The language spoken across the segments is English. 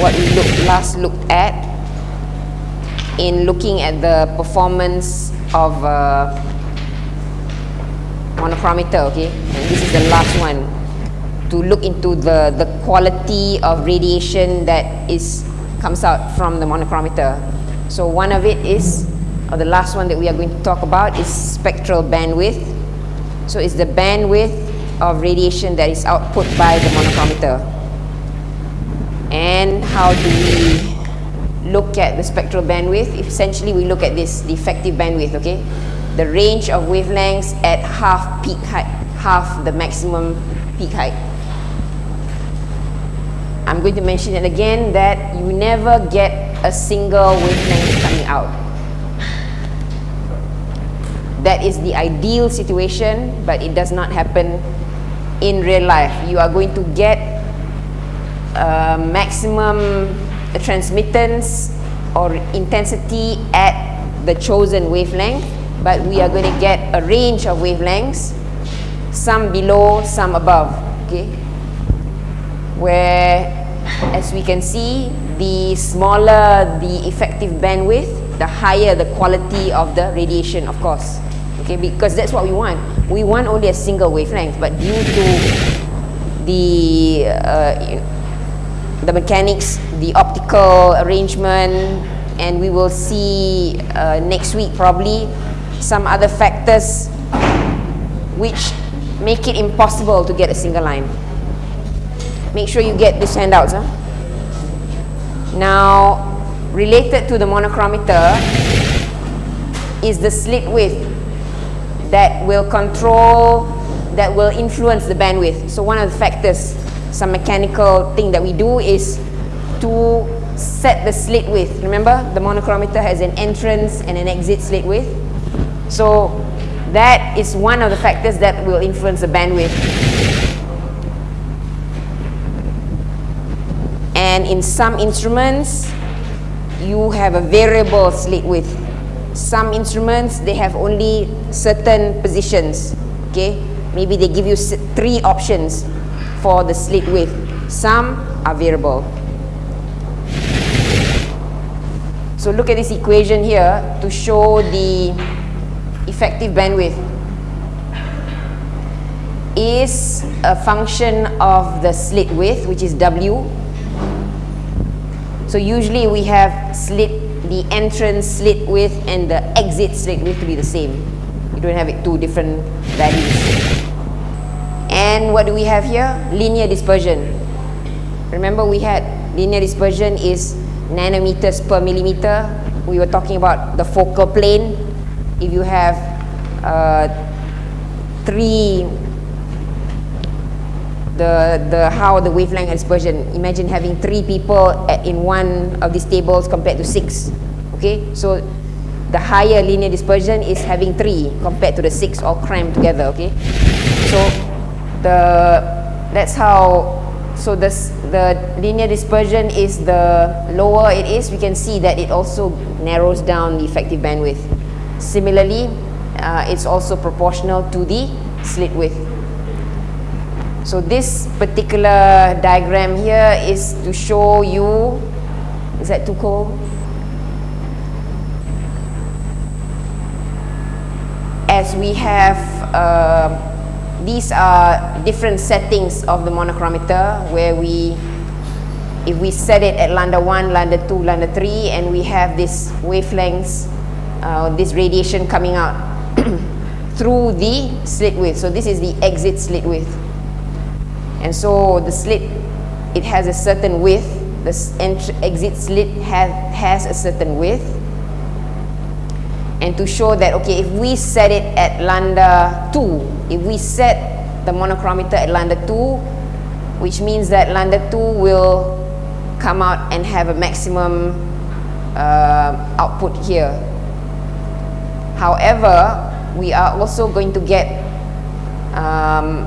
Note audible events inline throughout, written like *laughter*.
what we look, last looked at in looking at the performance of uh, monochromator, okay? And this is the last one to look into the, the quality of radiation that is comes out from the monochromator. So one of it is, or the last one that we are going to talk about is spectral bandwidth. So it's the bandwidth of radiation that is output by the monochromator. And how do we look at the spectral bandwidth? Essentially, we look at this, the effective bandwidth, okay? The range of wavelengths at half peak height, half the maximum peak height. I'm going to mention it again that you never get a single wavelength coming out. That is the ideal situation, but it does not happen in real life. You are going to get a maximum transmittance or intensity at the chosen wavelength, but we are going to get a range of wavelengths, some below, some above, okay? Where as we can see, the smaller the effective bandwidth, the higher the quality of the radiation, of course. Okay, because that's what we want. We want only a single wavelength, but due to the uh, the mechanics, the optical arrangement, and we will see uh, next week probably some other factors which make it impossible to get a single line. Make sure you get these handouts. Huh? Now, related to the monochromator is the slit width that will control, that will influence the bandwidth. So one of the factors, some mechanical thing that we do is to set the slit width. Remember, the monochromator has an entrance and an exit slit width. So that is one of the factors that will influence the bandwidth. and in some instruments you have a variable slit width some instruments they have only certain positions okay maybe they give you three options for the slit width some are variable so look at this equation here to show the effective bandwidth is a function of the slit width which is W so usually we have slit, the entrance slit width and the exit slit width to be the same. You don't have it two different values. And what do we have here? Linear dispersion. Remember we had linear dispersion is nanometers per millimeter. We were talking about the focal plane. If you have uh, three the, the how the wavelength dispersion. Imagine having three people at, in one of these tables compared to six. Okay, so the higher linear dispersion is having three compared to the six all crammed together. Okay, so the that's how. So this the linear dispersion is the lower it is, we can see that it also narrows down the effective bandwidth. Similarly, uh, it's also proportional to the slit width. So this particular diagram here is to show you, is that too cold? As we have, uh, these are different settings of the monochromator where we, if we set it at lambda 1, lambda 2, lambda 3 and we have this wavelengths, uh, this radiation coming out *clears throat* through the slit width. So this is the exit slit width. And so the slit, it has a certain width. The exit slit has, has a certain width. And to show that, okay, if we set it at lambda 2, if we set the monochromator at lambda 2, which means that lambda 2 will come out and have a maximum uh, output here. However, we are also going to get um,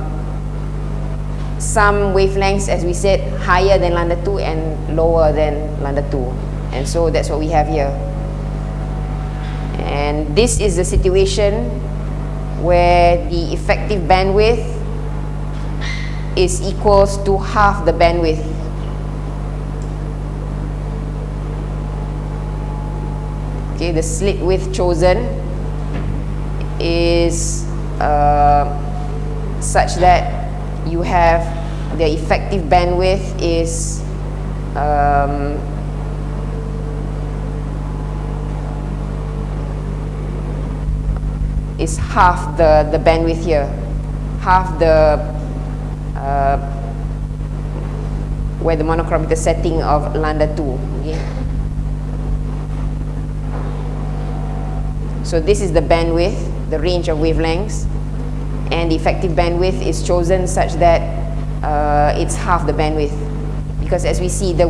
some wavelengths, as we said, higher than lambda 2 and lower than lambda 2. And so that's what we have here. And this is the situation where the effective bandwidth is equals to half the bandwidth. Okay, the slit width chosen is uh, such that you have the effective bandwidth is um, is half the, the bandwidth here, half the uh, where the monochromator setting of lambda 2. Okay. So this is the bandwidth, the range of wavelengths, and the effective bandwidth is chosen such that uh, it's half the bandwidth. Because as we see, the,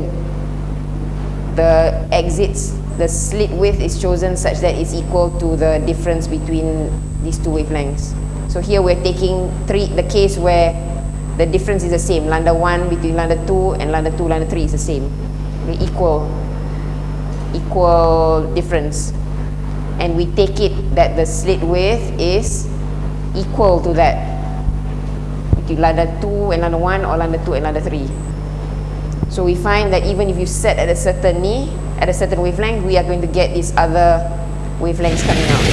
the exits the slit width is chosen such that it's equal to the difference between these two wavelengths. So here we're taking three, the case where the difference is the same. Lambda 1 between lambda 2 and lambda 2, lambda 3 is the same. The equal, equal difference. And we take it that the slit width is equal to that between lambda 2 and lambda 1 or lambda 2 and lambda 3. So we find that even if you set at a certain knee, at a certain wavelength, we are going to get these other wavelengths coming out.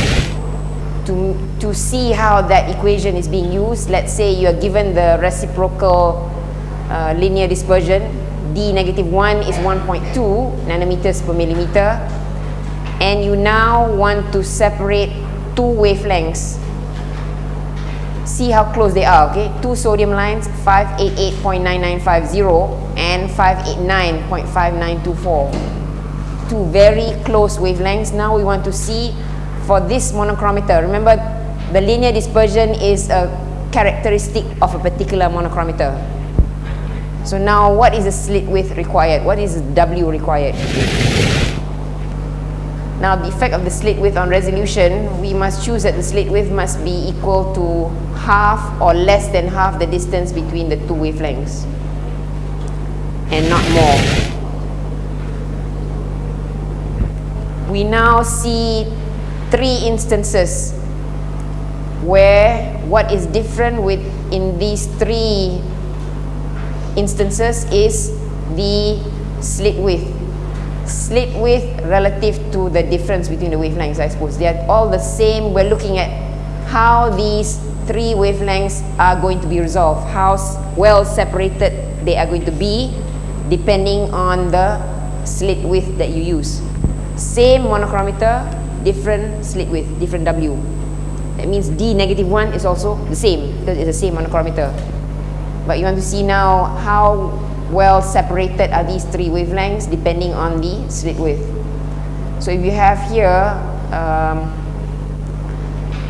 To, to see how that equation is being used, let's say you are given the reciprocal uh, linear dispersion, d negative 1 is 1.2 nanometers per millimeter, and you now want to separate two wavelengths. See how close they are, okay? Two sodium lines, 588.9950 and 589.5924 two very close wavelengths. Now we want to see for this monochromator. Remember, the linear dispersion is a characteristic of a particular monochromator. So now what is the slit width required? What is W required? Now the effect of the slit width on resolution, we must choose that the slit width must be equal to half or less than half the distance between the two wavelengths and not more. We now see three instances where what is different with in these three instances is the slit width. Slit width relative to the difference between the wavelengths I suppose. They are all the same. We're looking at how these three wavelengths are going to be resolved how well separated they are going to be depending on the slit width that you use same monochromator, different slit width, different W. That means D negative 1 is also the same because it's the same monochromator. But you want to see now how well separated are these three wavelengths depending on the slit width. So if you have here, um,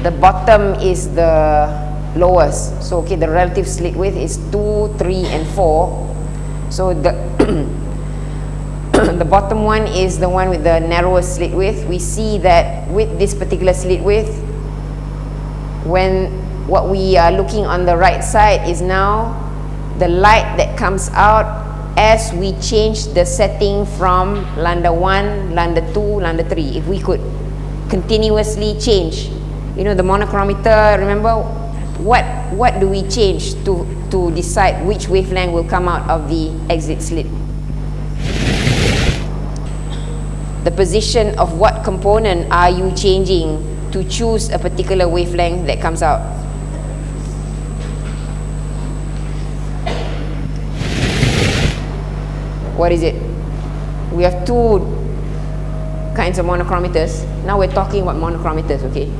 the bottom is the lowest. So okay, the relative slit width is 2, 3 and 4. So the *clears throat* the bottom one is the one with the narrowest slit width. We see that with this particular slit width, when what we are looking on the right side is now the light that comes out as we change the setting from lambda 1, lambda 2, lambda 3. If we could continuously change, you know, the monochromator, remember what, what do we change to, to decide which wavelength will come out of the exit slit? The position of what component are you changing to choose a particular wavelength that comes out. What is it? We have two kinds of monochromators. Now we're talking about monochromators, okay?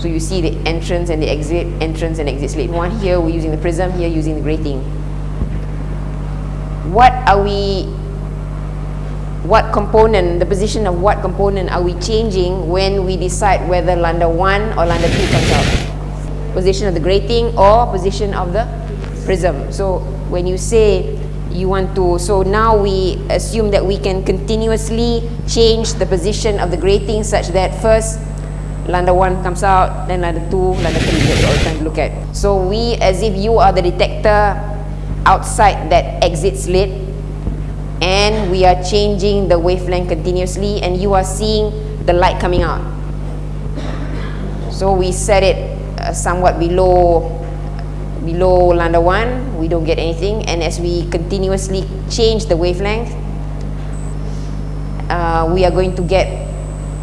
So you see the entrance and the exit, entrance and exit slit. One here we're using the prism, here using the grating. What are we what component, the position of what component are we changing when we decide whether lambda 1 or lambda 2 comes out? Position of the grating or position of the prism. So when you say you want to, so now we assume that we can continuously change the position of the grating such that first lambda 1 comes out, then lambda 2, lambda 3, that's all trying to look at. So we, as if you are the detector outside that exit slit, and we are changing the wavelength continuously and you are seeing the light coming out. So we set it uh, somewhat below below lambda 1, we don't get anything. And as we continuously change the wavelength, uh, we are going to get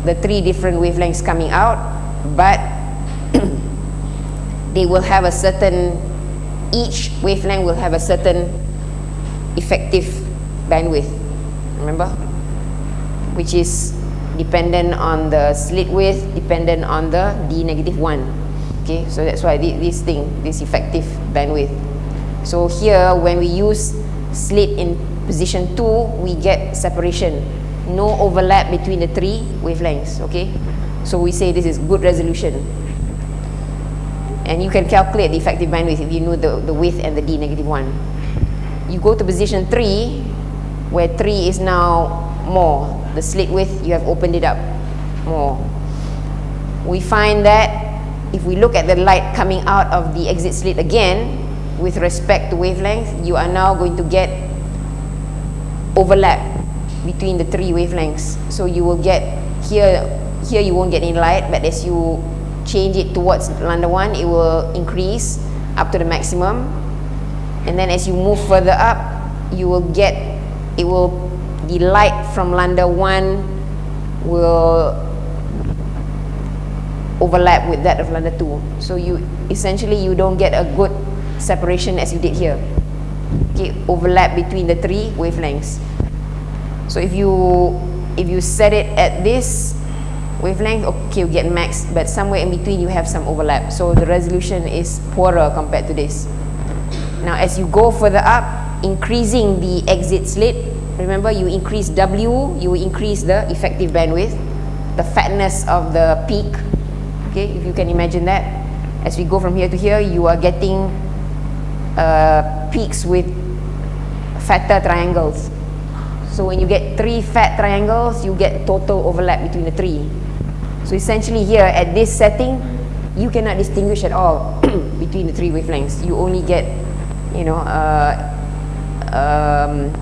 the three different wavelengths coming out, but *clears throat* they will have a certain, each wavelength will have a certain effective bandwidth, remember? Which is dependent on the slit width, dependent on the D negative 1. Okay, so that's why this thing, this effective bandwidth. So here, when we use slit in position 2, we get separation. No overlap between the three wavelengths, okay? So we say this is good resolution. And you can calculate the effective bandwidth if you know the, the width and the D negative 1. You go to position 3, where 3 is now more. The slit width, you have opened it up more. We find that if we look at the light coming out of the exit slit again, with respect to wavelength, you are now going to get overlap between the three wavelengths. So you will get here, here you won't get any light, but as you change it towards lambda 1, it will increase up to the maximum. And then as you move further up, you will get, it will, the light from lambda 1 will overlap with that of lambda 2 so you essentially you don't get a good separation as you did here. Okay overlap between the three wavelengths. So if you if you set it at this wavelength okay you get max but somewhere in between you have some overlap. So the resolution is poorer compared to this. Now as you go further up increasing the exit slit remember you increase W you increase the effective bandwidth the fatness of the peak. Okay if you can imagine that. As we go from here to here you are getting uh, peaks with fatter triangles. So when you get three fat triangles you get total overlap between the three. So essentially here at this setting you cannot distinguish at all *clears throat* between the three wavelengths. You only get you know uh, um,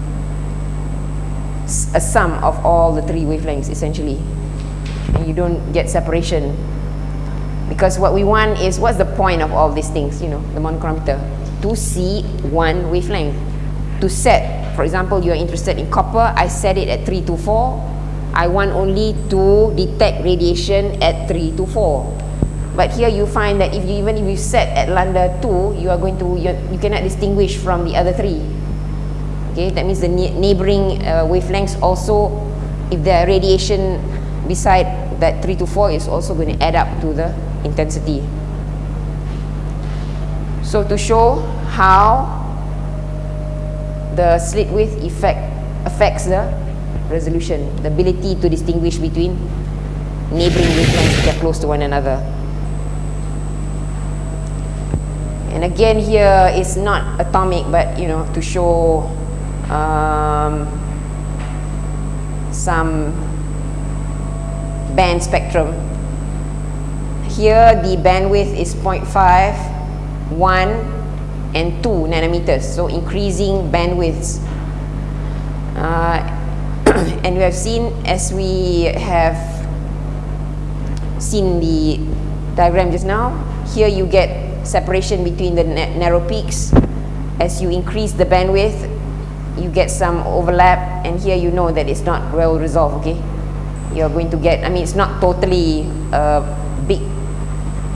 a sum of all the three wavelengths essentially. And you don't get separation. Because what we want is what's the point of all these things you know the monochromator? To see one wavelength. To set for example you are interested in copper I set it at 3 to 4 I want only to detect radiation at 3 to 4 but here you find that if you even if you set at lambda 2 you are going to you cannot distinguish from the other three okay that means the neighboring uh, wavelengths also if are radiation beside that 3 to 4 is also going to add up to the intensity. So to show how the slit width effect affects the resolution, the ability to distinguish between neighboring wavelengths that are close to one another. And again here is not atomic but you know to show um, some band spectrum. Here the bandwidth is 0.5 1 and 2 nanometers so increasing bandwidths. Uh, *coughs* and we have seen as we have seen the diagram just now here you get separation between the narrow peaks. As you increase the bandwidth you get some overlap and here you know that it's not well resolved okay? You're going to get I mean it's not totally a big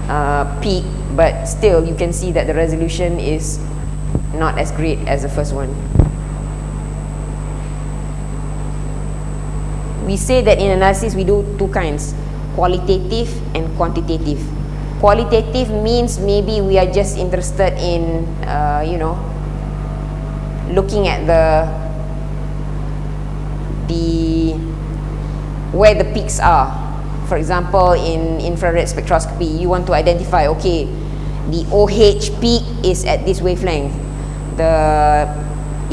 uh, peak but still you can see that the resolution is not as great as the first one. We say that in analysis we do two kinds qualitative and quantitative. Qualitative means maybe we are just interested in uh, you know looking at the the where the peaks are for example, in infrared spectroscopy, you want to identify, okay, the OH peak is at this wavelength. The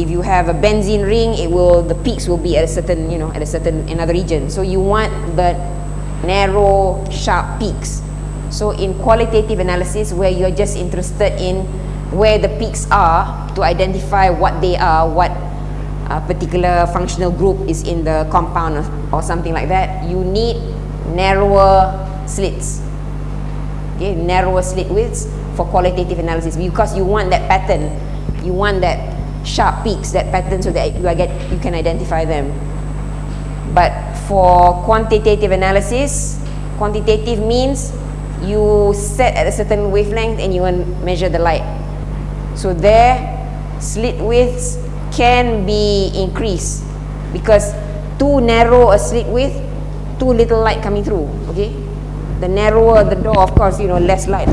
if you have a benzene ring, it will the peaks will be at a certain, you know, at a certain another region. So you want the narrow, sharp peaks. So in qualitative analysis, where you're just interested in where the peaks are to identify what they are, what a particular functional group is in the compound or, or something like that, you need narrower slits okay narrower slit widths for qualitative analysis because you want that pattern, you want that sharp peaks, that pattern so that you, get, you can identify them. But for quantitative analysis, quantitative means you set at a certain wavelength and you measure the light. So there, slit widths can be increased because too narrow a slit width, too little light coming through, okay? The narrower the door, of course, you know, less light.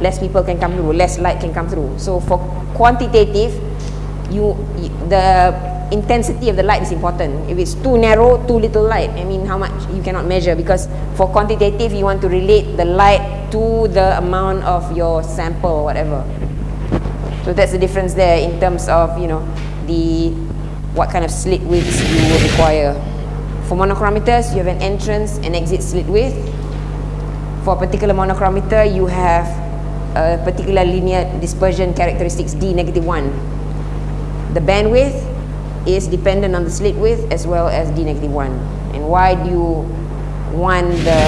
Less people can come through, less light can come through. So for quantitative, you, the intensity of the light is important. If it's too narrow, too little light, I mean how much you cannot measure because for quantitative you want to relate the light to the amount of your sample or whatever. So that's the difference there in terms of, you know, the what kind of slit widths you will require. For monochromators, you have an entrance and exit slit width. For a particular monochromator, you have a particular linear dispersion characteristics D negative 1 the bandwidth is dependent on the slit width as well as d negative 1 and why do you want the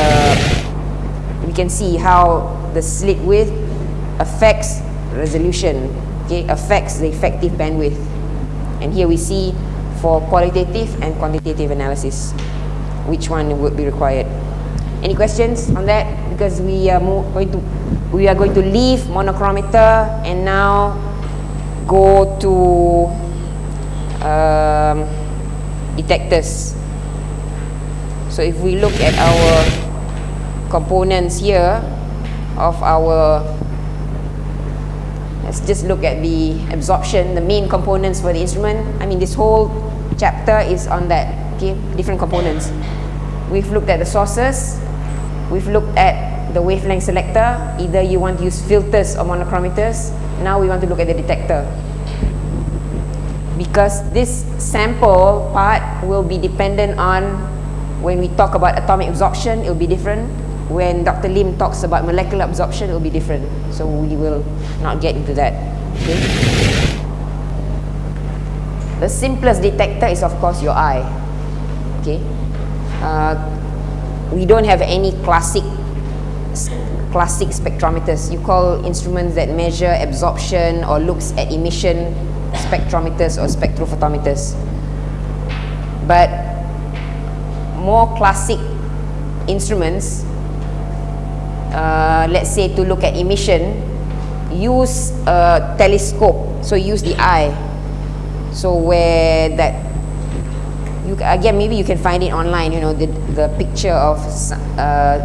we can see how the slit width affects resolution okay affects the effective bandwidth. And here we see for qualitative and quantitative analysis which one would be required. Any questions on that? Because we are going to we are going to leave monochromator and now go to um, detectors. So if we look at our components here of our let's just look at the absorption, the main components for the instrument. I mean this whole chapter is on that, okay, different components. We've looked at the sources, we've looked at the wavelength selector, either you want to use filters or monochromators, now we want to look at the detector. Because this sample part will be dependent on when we talk about atomic absorption it will be different when Dr. Lim talks about molecular absorption it will be different so we will not get into that okay the simplest detector is of course your eye okay uh, we don't have any classic classic spectrometers you call instruments that measure absorption or looks at emission spectrometers or spectrophotometers. But more classic instruments, uh, let's say to look at emission, use a telescope. So use the eye. So where that, you, again, maybe you can find it online, you know, the, the picture of uh,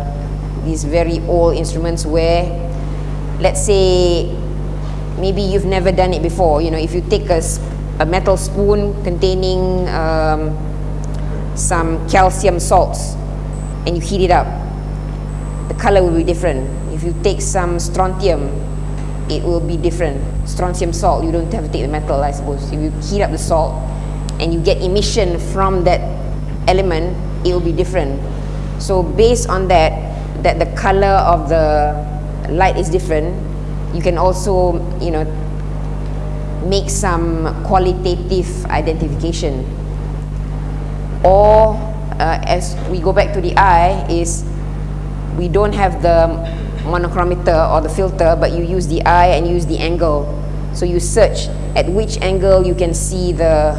these very old instruments where, let's say, maybe you've never done it before you know if you take a, a metal spoon containing um, some calcium salts and you heat it up the color will be different. If you take some strontium it will be different. Strontium salt you don't have to take the metal I suppose. If you heat up the salt and you get emission from that element it will be different. So based on that that the color of the light is different you can also you know make some qualitative identification. Or uh, as we go back to the eye is we don't have the monochromator or the filter but you use the eye and use the angle. So you search at which angle you can see the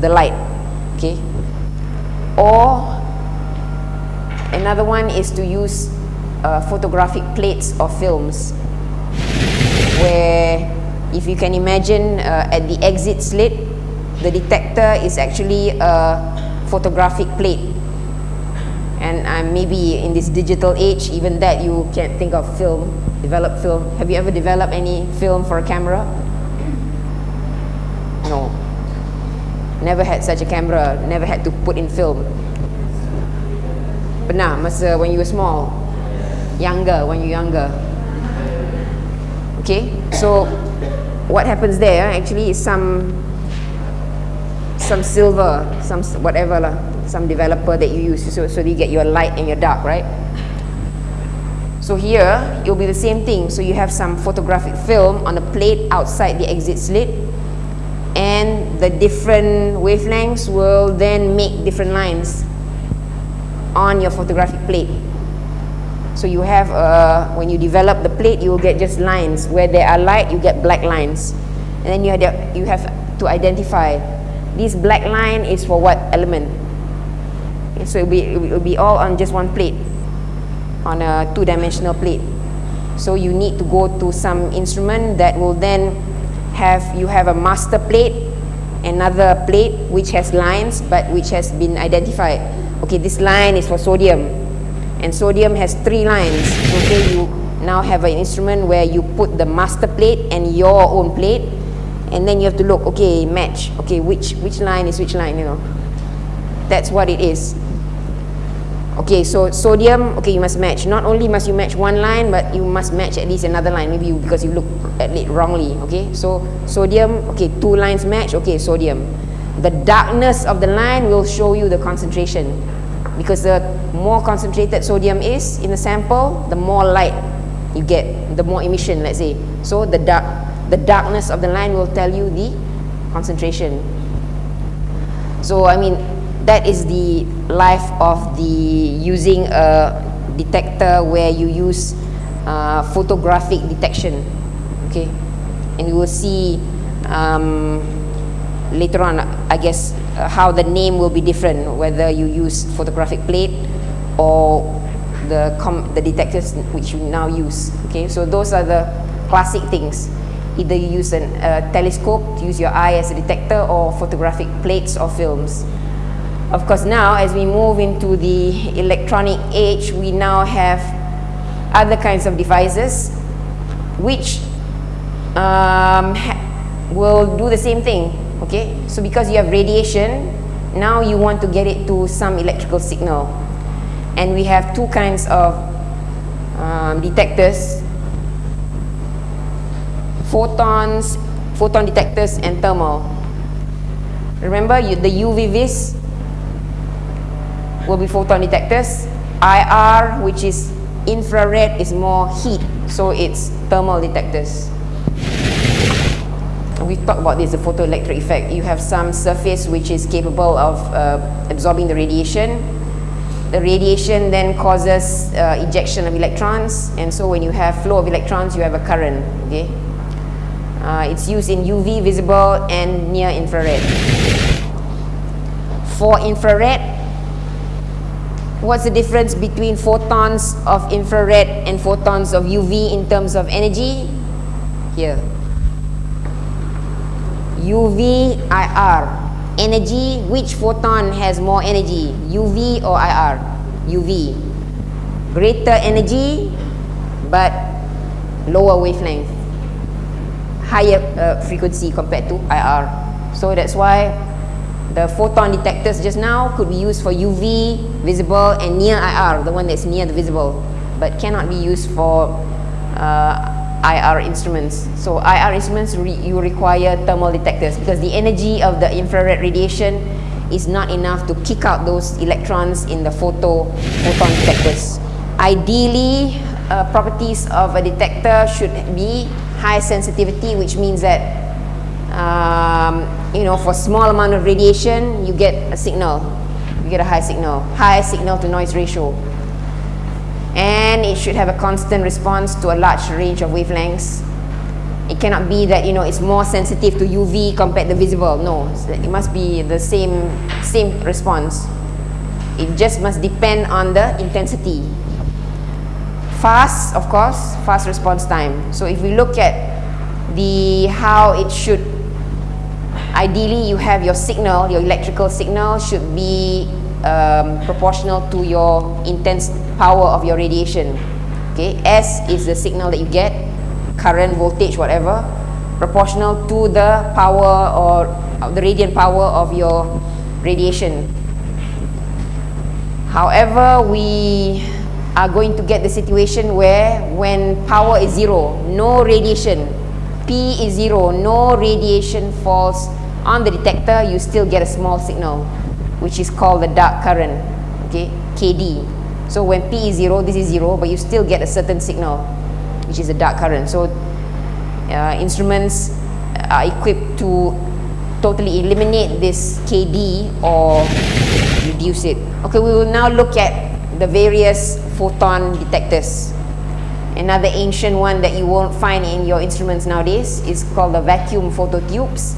the light okay? Or another one is to use uh, photographic plates or films where if you can imagine uh, at the exit slit the detector is actually a photographic plate and uh, maybe in this digital age even that you can't think of film develop film. Have you ever developed any film for a camera? No. Never had such a camera never had to put in film. Pernah masa when you were small younger when you're younger. Okay? So what happens there actually is some some silver some whatever lah some developer that you use so, so you get your light and your dark right so here it will be the same thing so you have some photographic film on a plate outside the exit slit and the different wavelengths will then make different lines on your photographic plate So you have, uh, when you develop the plate, you will get just lines. Where there are light, you get black lines. And then you have, you have to identify, this black line is for what element? So it will, be, it will be all on just one plate, on a two-dimensional plate. So you need to go to some instrument that will then have, you have a master plate, another plate which has lines but which has been identified. Okay, this line is for sodium and sodium has three lines okay you now have an instrument where you put the master plate and your own plate and then you have to look okay match okay which which line is which line you know that's what it is okay so sodium okay you must match. Not only must you match one line but you must match at least another line. Maybe you, because you look at it wrongly okay? So sodium okay two lines match okay sodium. The darkness of the line will show you the concentration. Because the more concentrated sodium is in the sample, the more light you get, the more emission, let's say. So the dark, the darkness of the line will tell you the concentration. So I mean, that is the life of the using a detector where you use uh, photographic detection. Okay, and you will see um, later on, I guess, uh, how the name will be different, whether you use photographic plate or the, the detectors which you now use. Okay, so those are the classic things. Either you use a uh, telescope to use your eye as a detector or photographic plates or films. Of course, now as we move into the electronic age, we now have other kinds of devices which um, will do the same thing okay? So because you have radiation now you want to get it to some electrical signal. And we have two kinds of um, detectors photons photon detectors and thermal. Remember you, the UV vis will be photon detectors IR which is infrared is more heat so it's thermal detectors we talked about this, the photoelectric effect. You have some surface which is capable of uh, absorbing the radiation. The radiation then causes uh, ejection of electrons, and so when you have flow of electrons, you have a current. Okay, uh, it's used in UV, visible, and near infrared. For infrared, what's the difference between photons of infrared and photons of UV in terms of energy? Here. UV, IR. Energy, which photon has more energy? UV or IR? UV. Greater energy, but lower wavelength. Higher uh, frequency compared to IR. So that's why the photon detectors just now could be used for UV, visible, and near IR, the one that's near the visible, but cannot be used for uh, IR instruments. So IR instruments, re you require thermal detectors because the energy of the infrared radiation is not enough to kick out those electrons in the photo photon detectors. Ideally, uh, properties of a detector should be high sensitivity, which means that um, you know for small amount of radiation, you get a signal, you get a high signal, high signal to noise ratio and it should have a constant response to a large range of wavelengths. It cannot be that you know it's more sensitive to UV compared to visible. No, it must be the same same response. It just must depend on the intensity. Fast, of course, fast response time. So if we look at the how it should ideally you have your signal, your electrical signal should be um, proportional to your intense power of your radiation. Okay, S is the signal that you get, current, voltage, whatever, proportional to the power or the radiant power of your radiation. However, we are going to get the situation where when power is zero, no radiation, P is zero, no radiation falls on the detector, you still get a small signal which is called the dark current okay KD so when P is 0 this is 0 but you still get a certain signal which is a dark current. So uh, instruments are equipped to totally eliminate this KD or reduce it. Okay we will now look at the various photon detectors. Another ancient one that you won't find in your instruments nowadays is called the vacuum phototubes.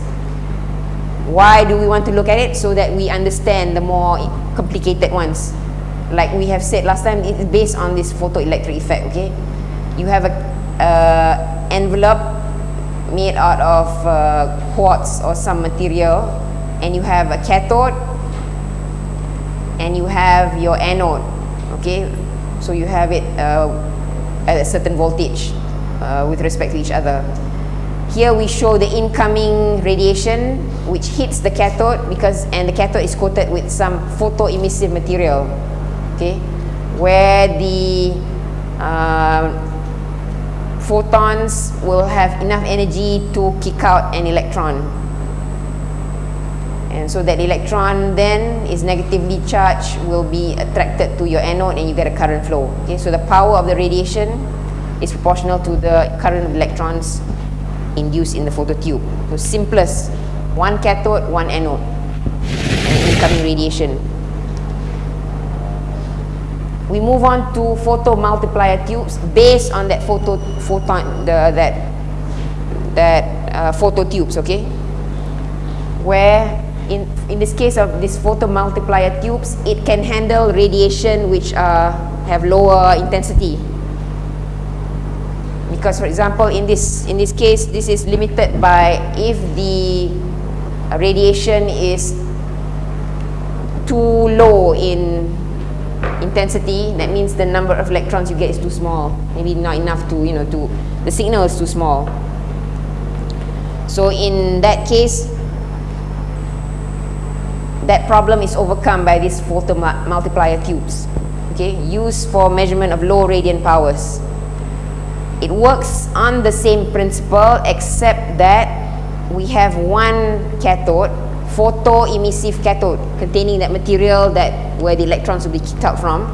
Why do we want to look at it? So that we understand the more complicated ones. Like we have said last time, it's based on this photoelectric effect, okay? You have a uh, envelope made out of uh, quartz or some material and you have a cathode and you have your anode, okay? So you have it uh, at a certain voltage uh, with respect to each other. Here we show the incoming radiation which hits the cathode because and the cathode is coated with some photoemissive material okay where the uh, photons will have enough energy to kick out an electron and so that electron then is negatively charged will be attracted to your anode and you get a current flow okay so the power of the radiation is proportional to the current of electrons induced in the phototube. So simplest, one cathode, one anode, and incoming radiation. We move on to photo multiplier tubes based on that photo photon the that that uh, photo tubes, okay? Where in in this case of this photomultiplier tubes, it can handle radiation which uh, have lower intensity. Because for example in this in this case this is limited by if the radiation is too low in intensity that means the number of electrons you get is too small. Maybe not enough to you know to the signal is too small. So in that case that problem is overcome by these photo multiplier tubes okay? Used for measurement of low radiant powers. It works on the same principle except that we have one cathode photoemissive cathode containing that material that where the electrons will be kicked out from.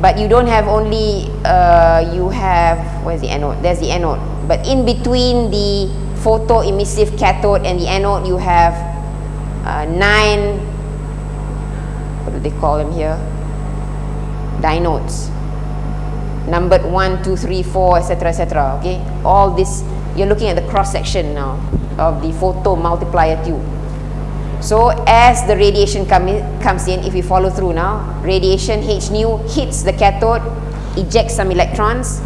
But you don't have only uh, you have where's the anode? There's the anode. But in between the photoemissive cathode and the anode you have uh, nine what do they call them here dynodes numbered 1, 2, 3, 4, etc., etc. Okay, all this, you're looking at the cross section now of the photo multiplier tube. So as the radiation come in, comes in, if you follow through now, radiation H nu hits the cathode, ejects some electrons.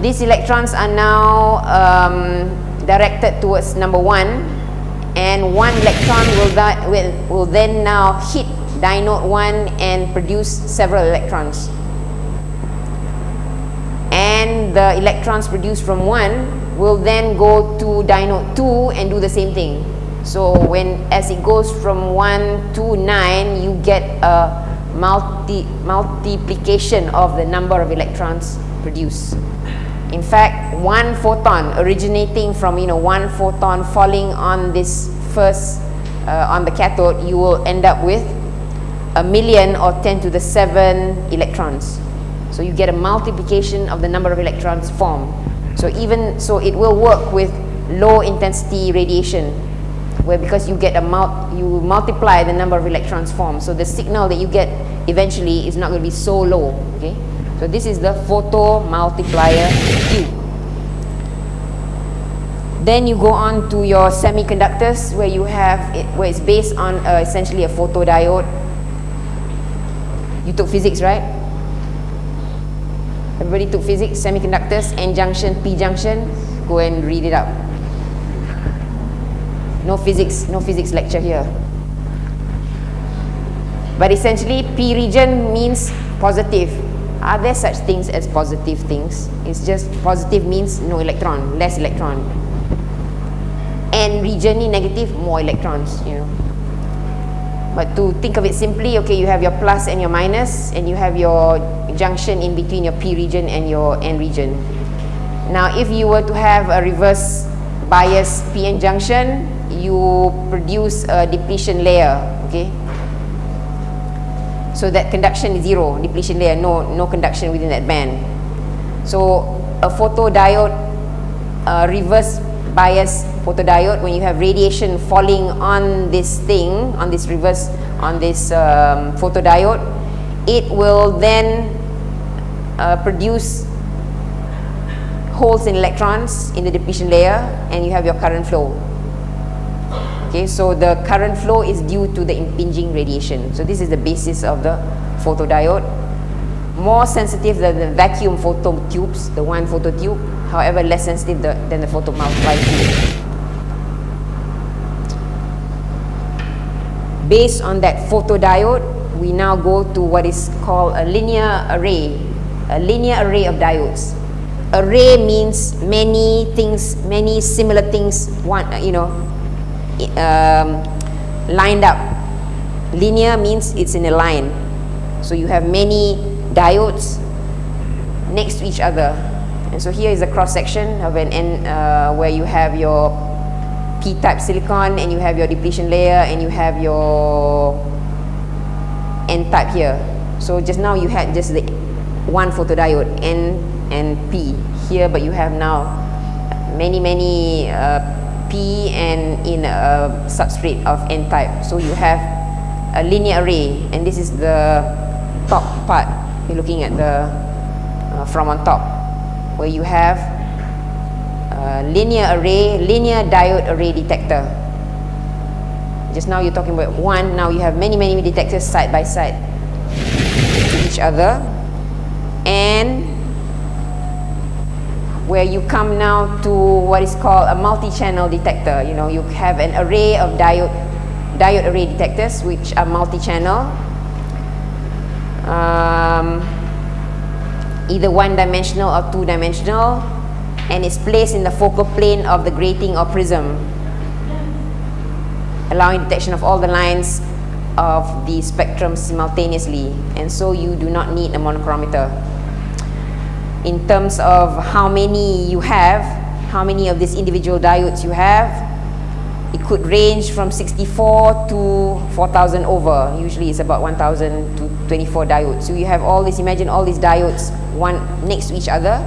These electrons are now um, directed towards number one, and one electron will, that, will, will then now hit dynode 1 and produce several electrons. And the electrons produced from 1 will then go to dynode 2 and do the same thing. So when as it goes from 1 to 9 you get a multi multiplication of the number of electrons produced in fact one photon originating from you know one photon falling on this first uh, on the cathode you will end up with a million or 10 to the 7 electrons so you get a multiplication of the number of electrons formed. So even so it will work with low intensity radiation where because you get a mul you multiply the number of electrons formed. So the signal that you get eventually is not going to be so low. Okay. So this is the photo multiplier tube. Then you go on to your semiconductors where you have it, where it's based on uh, essentially a photodiode. You took physics, right? Everybody took physics, semiconductors, N junction, P junction. Go and read it up. No physics, no physics lecture here. But essentially, P region means positive. Are there such things as positive things? It's just positive means no electron, less electron. And region negative, more electrons, you know. But to think of it simply, okay, you have your plus and your minus, and you have your junction in between your P region and your N region. Now, if you were to have a reverse bias PN junction, you produce a depletion layer, okay? So that conduction is zero, depletion layer, no, no conduction within that band. So a photodiode uh, reverse bias photodiode, when you have radiation falling on this thing, on this reverse, on this um, photodiode, it will then uh, produce holes in electrons in the depletion layer and you have your current flow. Okay, so the current flow is due to the impinging radiation. So this is the basis of the photodiode. More sensitive than the vacuum photo tubes, the one photo tube, however less sensitive the, than the photomultiplier tube. Based on that photodiode, we now go to what is called a linear array, a linear array of diodes. Array means many things, many similar things, one, you know, um, lined up. Linear means it's in a line. So you have many diodes next to each other. And so here is a cross section of an N uh, where you have your P-type silicon and you have your depletion layer and you have your N-type here. So just now you had just the one photodiode N and P here, but you have now many many uh, P and in a substrate of N-type. So you have a linear array and this is the top part. You're looking at the uh, from on top where you have linear array, linear diode array detector. Just now you're talking about one, now you have many many detectors side by side to each other and where you come now to what is called a multi-channel detector. You know, you have an array of diode, diode array detectors which are multi-channel. Um, either one-dimensional or two-dimensional and it's placed in the focal plane of the grating or prism allowing detection of all the lines of the spectrum simultaneously and so you do not need a monochromator in terms of how many you have, how many of these individual diodes you have. It could range from 64 to 4000 over. Usually it's about 1000 to 24 diodes. So you have all these, imagine all these diodes one next to each other.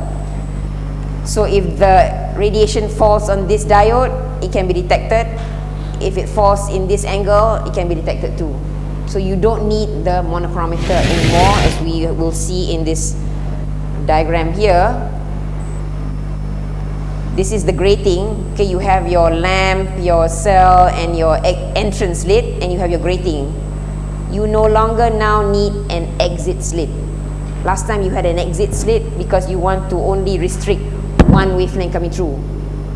So if the radiation falls on this diode, it can be detected. If it falls in this angle, it can be detected too. So you don't need the monochromator anymore as we will see in this diagram here. This is the grating. Okay you have your lamp your cell and your entrance slit and you have your grating. You no longer now need an exit slit last time you had an exit slit because you want to only restrict one wavelength coming through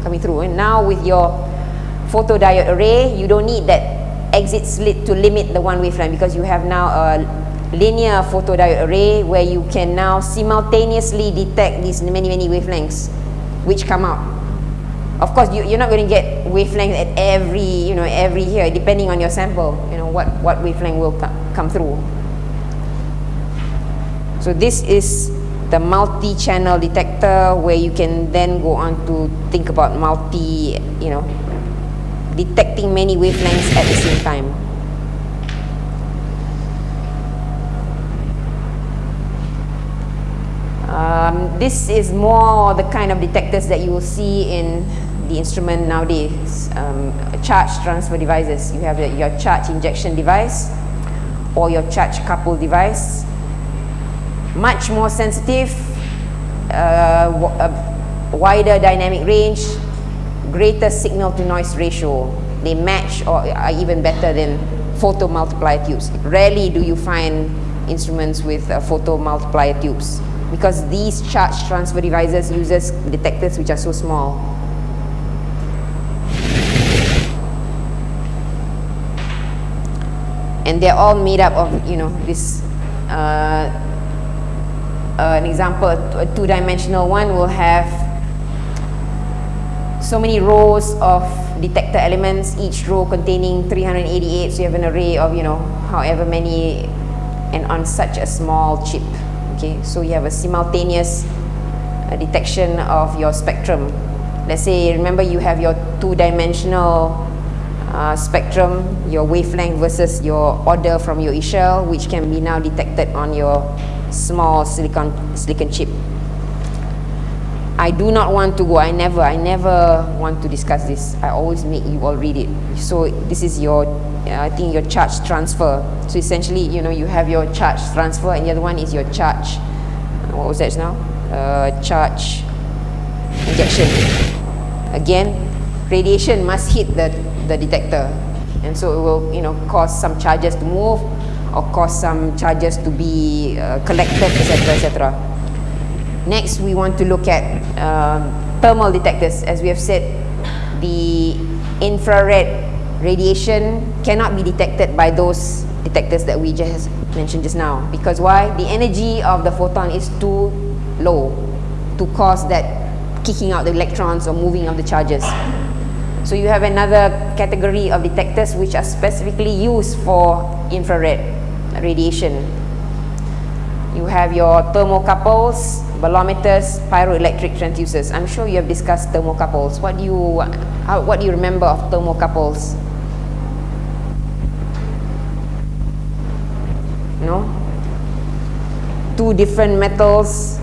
coming through. And now with your photodiode array you don't need that exit slit to limit the one wavelength because you have now a linear photodiode array where you can now simultaneously detect these many many wavelengths which come out. Of course you, you're not going to get wavelength at every you know every here depending on your sample you know what what wavelength will come through. So this is the multi-channel detector where you can then go on to think about multi you know detecting many wavelengths at the same time Um, this is more the kind of detectors that you will see in the instrument nowadays, um, charge transfer devices. You have your charge injection device or your charge couple device. Much more sensitive, uh, a wider dynamic range, greater signal to noise ratio. They match or are even better than photo multiplier tubes. Rarely do you find instruments with uh, photo multiplier tubes because these charge transfer devices uses detectors which are so small. And they're all made up of, you know, this, uh, uh, an example, a two-dimensional one will have so many rows of detector elements, each row containing 388, so you have an array of, you know, however many, and on such a small chip okay so you have a simultaneous uh, detection of your spectrum. Let's say remember you have your two-dimensional uh, spectrum your wavelength versus your order from your e-shell which can be now detected on your small silicon silicon chip I do not want to go. I never, I never want to discuss this. I always make you all read it. So this is your, uh, I think your charge transfer. So essentially, you know, you have your charge transfer, and the other one is your charge. What was that now? Uh, charge injection. Again, radiation must hit the the detector, and so it will, you know, cause some charges to move, or cause some charges to be uh, collected, etc., etc. Next, we want to look at um, thermal detectors. As we have said, the infrared radiation cannot be detected by those detectors that we just mentioned just now. Because why? The energy of the photon is too low to cause that kicking out the electrons or moving of the charges. So you have another category of detectors which are specifically used for infrared radiation. You have your thermocouples, bolometers, pyroelectric transducers. I'm sure you have discussed thermocouples. What do you, how, what do you remember of thermocouples? No? Two different metals,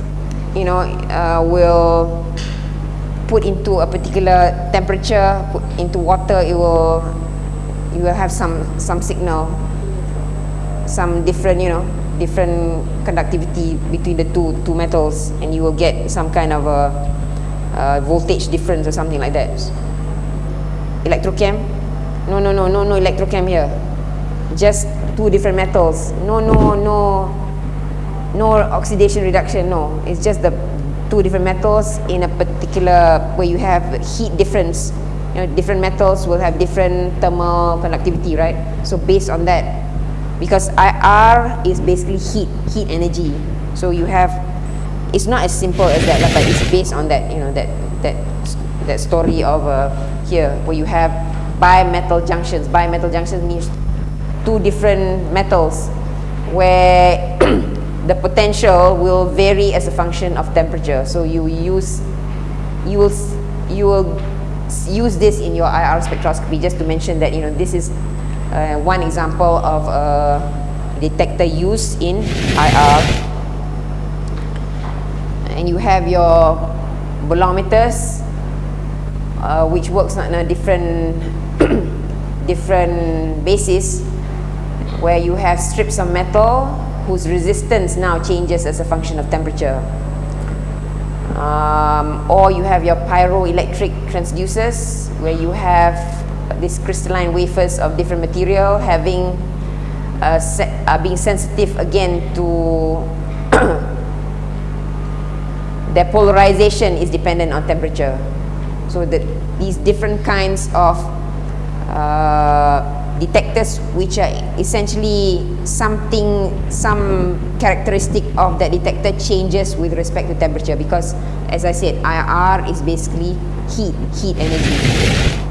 you know, uh, will put into a particular temperature, put into water, it will, you will have some, some signal, some different, you know, different conductivity between the two two metals and you will get some kind of a, a voltage difference or something like that. Electrochem? No no no no no electrochem here. Just two different metals. No no no no oxidation reduction no. It's just the two different metals in a particular where you have heat difference. You know different metals will have different thermal conductivity right? So based on that because IR is basically heat, heat energy. So you have, it's not as simple as that, but it's based on that, you know, that that that story of uh, here where you have bimetal junctions. Bimetal junctions means two different metals where *clears throat* the potential will vary as a function of temperature. So you use, you will, you will use this in your IR spectroscopy just to mention that you know this is uh, one example of a detector used in IR and you have your bolometers uh, which works on a different *coughs* different basis where you have strips of metal whose resistance now changes as a function of temperature. Um, or you have your pyroelectric transducers where you have these crystalline wafers of different material having uh, uh, being sensitive again to *coughs* their polarization is dependent on temperature. So that these different kinds of uh, detectors which are essentially something some characteristic of that detector changes with respect to temperature because as I said IR is basically heat heat energy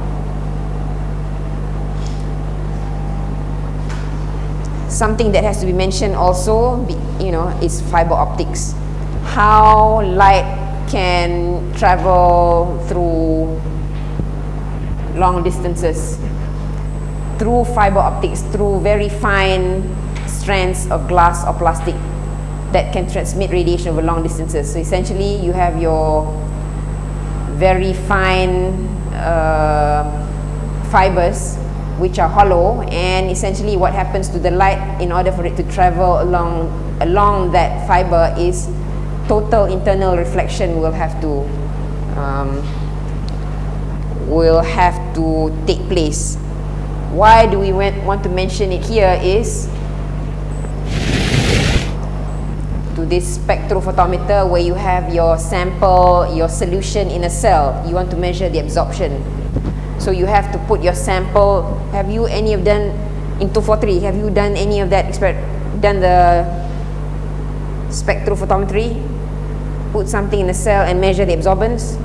something that has to be mentioned also, you know, is fiber optics. How light can travel through long distances through fiber optics, through very fine strands of glass or plastic that can transmit radiation over long distances. So essentially, you have your very fine uh, fibers which are hollow and essentially what happens to the light in order for it to travel along along that fiber is total internal reflection will have to um, will have to take place. Why do we want to mention it here is to this spectrophotometer where you have your sample your solution in a cell. You want to measure the absorption so you have to put your sample. Have you any of done in 243? Have you done any of that? Done the spectrophotometry? Put something in a cell and measure the absorbance?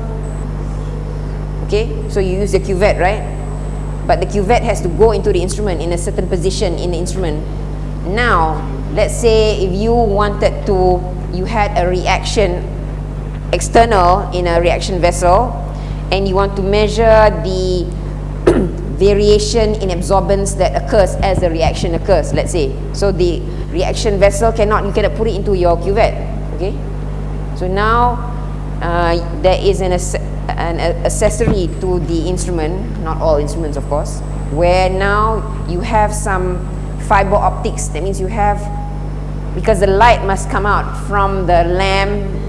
Okay, so you use the cuvette, right? But the cuvette has to go into the instrument in a certain position in the instrument. Now, let's say if you wanted to, you had a reaction external in a reaction vessel and you want to measure the *clears throat* variation in absorbance that occurs as the reaction occurs let's say so the reaction vessel cannot you cannot put it into your cuvette okay so now uh, there is an, an accessory to the instrument, not all instruments of course, where now you have some fiber optics. That means you have, because the light must come out from the lamp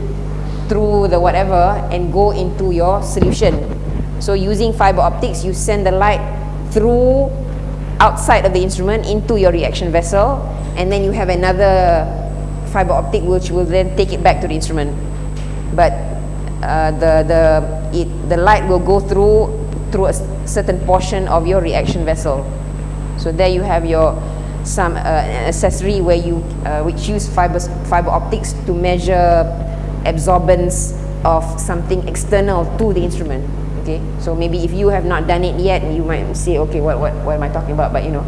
through the whatever and go into your solution. So using fiber optics, you send the light through outside of the instrument into your reaction vessel and then you have another fiber optic which will then take it back to the instrument. But uh, the, the, it, the light will go through through a certain portion of your reaction vessel. So there you have your some uh, accessory where you uh, which use fibers, fiber optics to measure absorbance of something external to the instrument. Okay, so maybe if you have not done it yet, you might say, okay, what, what, what am I talking about? But you know,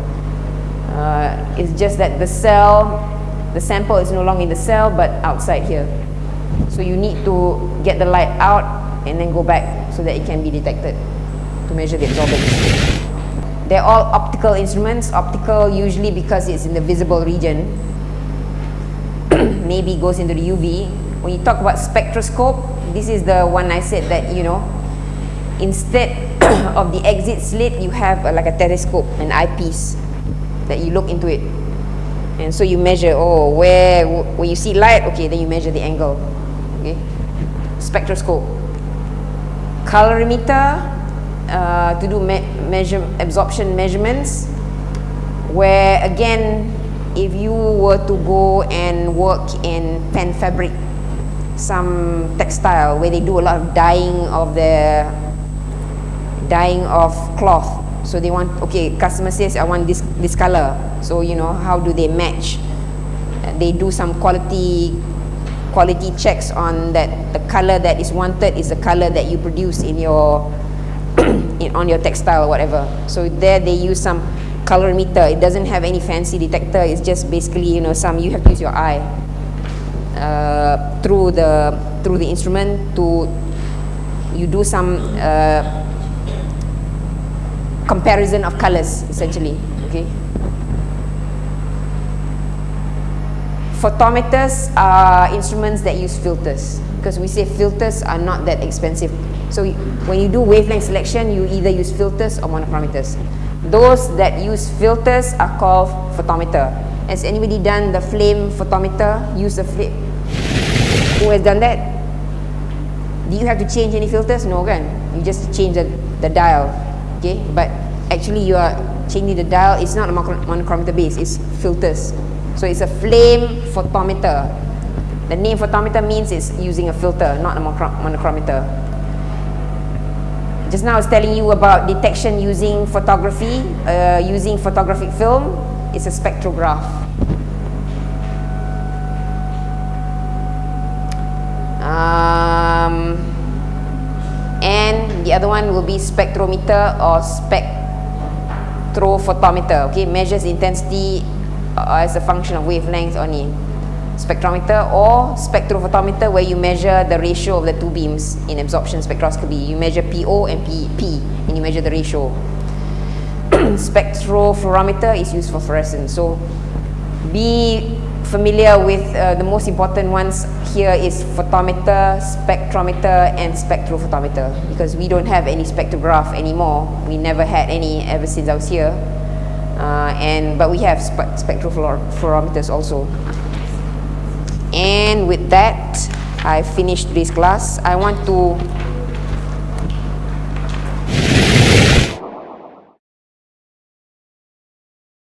uh, it's just that the cell, the sample is no longer in the cell, but outside here. So you need to get the light out and then go back so that it can be detected to measure the absorbance. They're all optical instruments. Optical usually because it's in the visible region. *coughs* Maybe goes into the UV. When you talk about spectroscope, this is the one I said that, you know, instead *coughs* of the exit slit, you have a, like a telescope, an eyepiece that you look into it. And so you measure, oh, where, when you see light, okay, then you measure the angle. Okay, spectroscope. Colorimeter, uh, to do me measure absorption measurements, where again, if you were to go and work in Penfabric, some textile where they do a lot of dyeing of the dyeing of cloth. So they want okay customer says i want this this color. So you know how do they match? They do some quality quality checks on that the color that is wanted is the color that you produce in your *clears throat* in, on your textile or whatever. So there they use some colorimeter. It doesn't have any fancy detector. It's just basically you know some you have to use your eye uh, through the through the instrument to you do some uh, comparison of colors essentially okay? Photometers are instruments that use filters because we say filters are not that expensive. So when you do wavelength selection you either use filters or monochromators. Those that use filters are called photometer has anybody done the flame photometer? Use the flame. Who has done that? Do you have to change any filters? No kan? You just change the, the dial okay? But actually you are changing the dial. It's not a monochromator base. It's filters. So it's a flame photometer. The name photometer means it's using a filter, not a monochromator. Just now I was telling you about detection using photography, uh, using photographic film. It's a spectrograph. Um, and the other one will be spectrometer or spectrophotometer. Okay, measures intensity uh, as a function of wavelength only spectrometer or spectrophotometer where you measure the ratio of the two beams in absorption spectroscopy you measure PO and PP and you measure the ratio spectrophotometer is used for fluorescence. So be familiar with uh, the most important ones here is photometer, spectrometer and spectrophotometer because we don't have any spectrograph anymore. We never had any ever since I was here. Uh, and but we have spe spectrophotometers also. And with that I finished this class. I want to